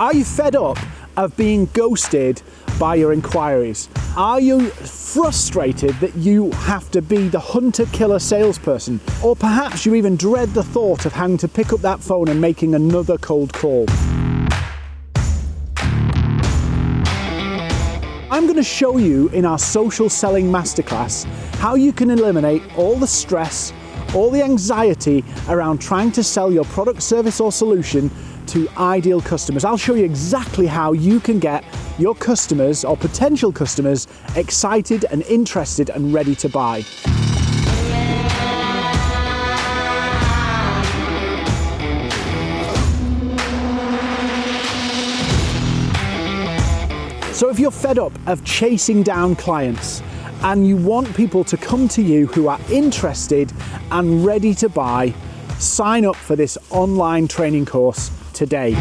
Are you fed up of being ghosted by your inquiries? Are you frustrated that you have to be the hunter killer salesperson? Or perhaps you even dread the thought of having to pick up that phone and making another cold call? I'm going to show you in our social selling masterclass how you can eliminate all the stress, all the anxiety around trying to sell your product, service or solution to ideal customers. I'll show you exactly how you can get your customers or potential customers excited and interested and ready to buy. So if you're fed up of chasing down clients and you want people to come to you who are interested and ready to buy, sign up for this online training course today.